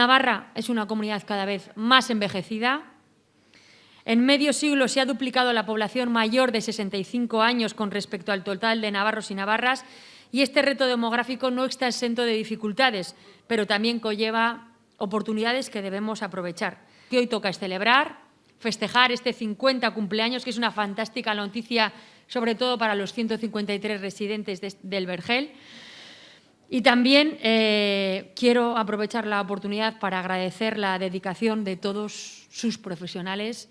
Navarra es una comunidad cada vez más envejecida. En medio siglo se ha duplicado la población mayor de 65 años con respecto al total de navarros y navarras y este reto demográfico no está exento de dificultades, pero también conlleva oportunidades que debemos aprovechar. Hoy toca celebrar, festejar este 50 cumpleaños, que es una fantástica noticia, sobre todo para los 153 residentes del Vergel. Y también eh, quiero aprovechar la oportunidad para agradecer la dedicación de todos sus profesionales,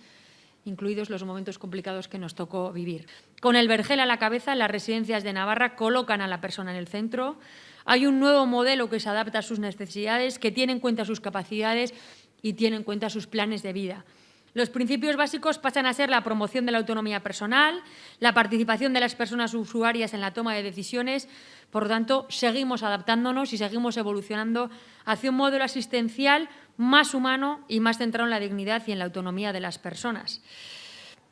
incluidos los momentos complicados que nos tocó vivir. Con el Vergel a la cabeza, las residencias de Navarra colocan a la persona en el centro. Hay un nuevo modelo que se adapta a sus necesidades, que tiene en cuenta sus capacidades y tiene en cuenta sus planes de vida. Los principios básicos pasan a ser la promoción de la autonomía personal, la participación de las personas usuarias en la toma de decisiones. Por lo tanto, seguimos adaptándonos y seguimos evolucionando hacia un modelo asistencial más humano y más centrado en la dignidad y en la autonomía de las personas.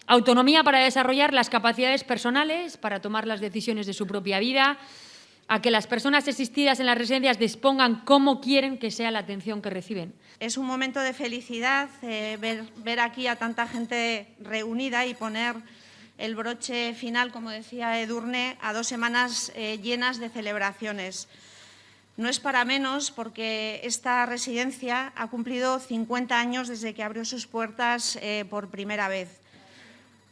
Autonomía para desarrollar las capacidades personales, para tomar las decisiones de su propia vida, a que las personas existidas en las residencias dispongan cómo quieren que sea la atención que reciben. Es un momento de felicidad eh, ver, aquí a tanta gente reunida y poner el broche final, como decía Edurne, a dos semanas eh, llenas de celebraciones. No es para menos porque esta residencia ha cumplido 50 años desde que abrió sus puertas eh, por primera vez.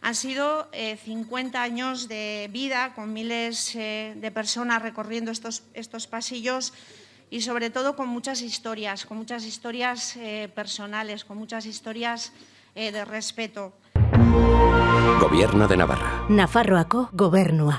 Han sido 50 eh, años de vida con miles eh, de personas recorriendo estos, estos pasillos y sobre todo con muchas historias, con muchas historias eh, personales, con muchas historias de respeto. Gobierno de Navarra. Nafarroako gobernua.